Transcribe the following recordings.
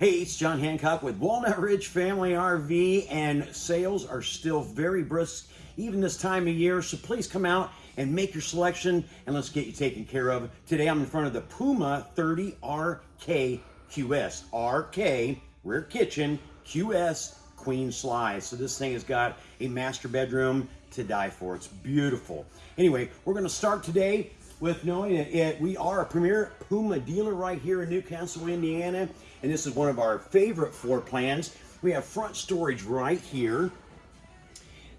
Hey, it's John Hancock with Walnut Ridge Family RV, and sales are still very brisk even this time of year. So please come out and make your selection, and let's get you taken care of. Today I'm in front of the Puma 30 RK rear kitchen, QS, queen slide. So this thing has got a master bedroom to die for. It's beautiful. Anyway, we're to start today with knowing that it, we are a premier Puma dealer right here in New Castle, Indiana. And this is one of our favorite floor plans. We have front storage right here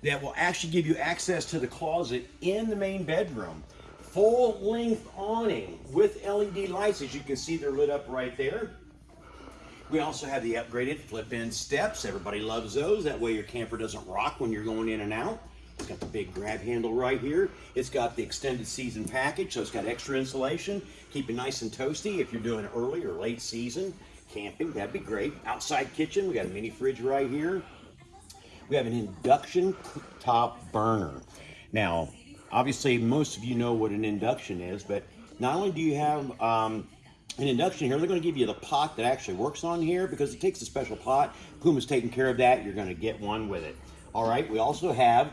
that will actually give you access to the closet in the main bedroom. Full length awning with LED lights. As you can see, they're lit up right there. We also have the upgraded flip-in steps. Everybody loves those. That way your camper doesn't rock when you're going in and out. It's got the big grab handle right here. It's got the extended season package, so it's got extra insulation. Keep it nice and toasty if you're doing early or late season camping. That'd be great. Outside kitchen, we got a mini fridge right here. We have an induction top burner. Now, obviously, most of you know what an induction is, but not only do you have um, an induction here, they're going to give you the pot that actually works on here because it takes a special pot. Puma's taking care of that. You're going to get one with it. All right, we also have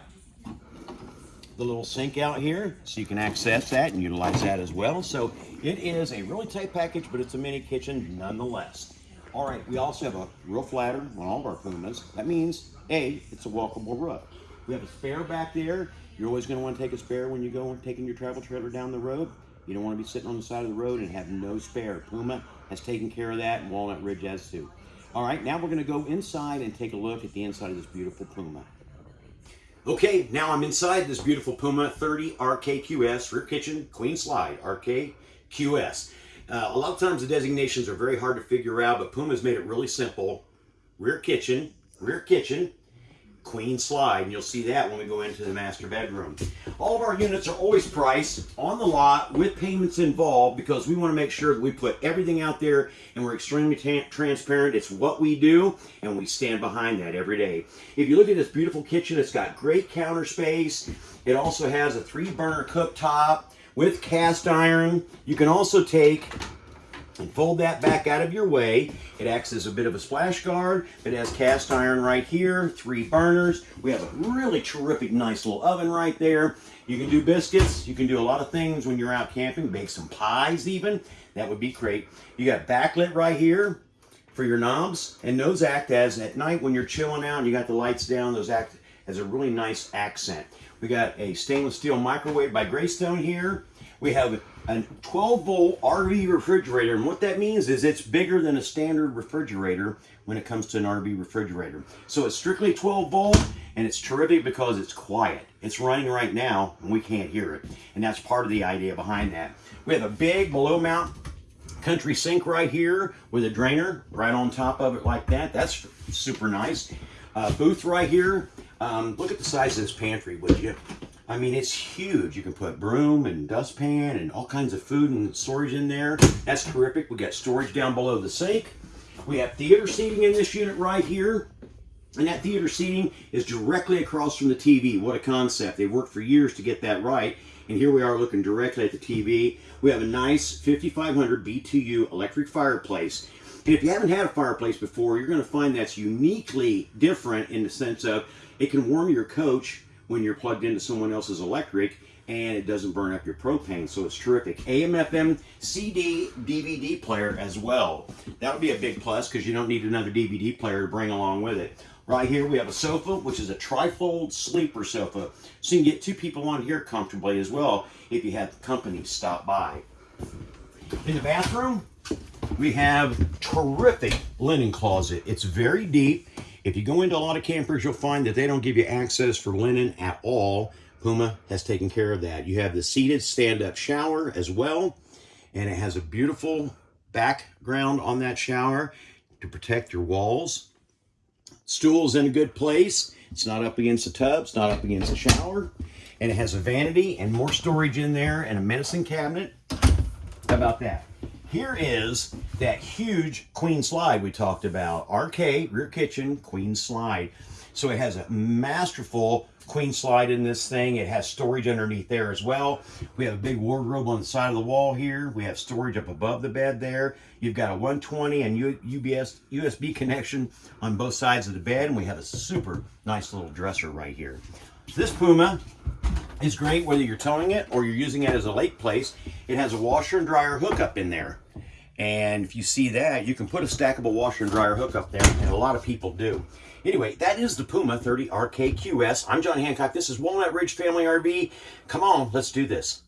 the little sink out here so you can access that and utilize that as well. So it is a really tight package, but it's a mini kitchen nonetheless. All right, we also have a roof ladder on all of our Pumas. That means, A, it's a walkable roof. We have a spare back there. You're always gonna to want to take a spare when you go taking your travel trailer down the road. You don't wanna be sitting on the side of the road and have no spare. Puma has taken care of that and Walnut Ridge has too. All right, now we're gonna go inside and take a look at the inside of this beautiful Puma. Okay, now I'm inside this beautiful Puma 30 RKQS rear kitchen queen slide RKQS. Uh, a lot of times the designations are very hard to figure out, but Puma's made it really simple. Rear kitchen, rear kitchen, queen slide, and you'll see that when we go into the master bedroom. All of our units are always priced on the lot with payments involved because we want to make sure that we put everything out there and we're extremely transparent. It's what we do and we stand behind that every day. If you look at this beautiful kitchen, it's got great counter space. It also has a three burner cooktop with cast iron. You can also take and fold that back out of your way. It acts as a bit of a splash guard. It has cast iron right here, three burners. We have a really terrific, nice little oven right there. You can do biscuits. You can do a lot of things when you're out camping. Bake some pies even. That would be great. You got backlit right here for your knobs. And those act as, at night when you're chilling out and you got the lights down, those act as a really nice accent. We got a stainless steel microwave by Greystone here. We have a 12 volt RV refrigerator. And what that means is it's bigger than a standard refrigerator when it comes to an RV refrigerator. So it's strictly 12 volt and it's terrific because it's quiet. It's running right now and we can't hear it. And that's part of the idea behind that. We have a big below mount country sink right here with a drainer right on top of it like that. That's super nice. Uh, booth right here. Um, look at the size of this pantry, would you? I mean, it's huge. You can put broom and dustpan and all kinds of food and storage in there. That's terrific. We got storage down below the sink. We have theater seating in this unit right here. And that theater seating is directly across from the TV. What a concept. They've worked for years to get that right. And here we are looking directly at the TV. We have a nice 5500 BTU electric fireplace. And if you haven't had a fireplace before, you're going to find that's uniquely different in the sense of it can warm your coach when you're plugged into someone else's electric and it doesn't burn up your propane, so it's terrific. AM, FM, CD, DVD player as well. That would be a big plus because you don't need another DVD player to bring along with it. Right here we have a sofa, which is a trifold sleeper sofa. So you can get two people on here comfortably as well if you have company stop by. In the bathroom, we have terrific linen closet. It's very deep. If you go into a lot of campers, you'll find that they don't give you access for linen at all. Puma has taken care of that. You have the seated stand-up shower as well, and it has a beautiful background on that shower to protect your walls. Stool's in a good place. It's not up against the tub. It's not up against the shower. And it has a vanity and more storage in there and a medicine cabinet. How about that? Here is that huge queen slide we talked about. RK, rear kitchen, queen slide. So it has a masterful queen slide in this thing. It has storage underneath there as well. We have a big wardrobe on the side of the wall here. We have storage up above the bed there. You've got a 120 and UBS USB connection on both sides of the bed, and we have a super nice little dresser right here. This Puma is great whether you're towing it or you're using it as a lake place. It has a washer and dryer hookup in there. And if you see that, you can put a stackable washer and dryer hookup there, and a lot of people do. Anyway, that is the Puma 30 RKQS. I'm John Hancock. This is Walnut Ridge Family RV. Come on, let's do this.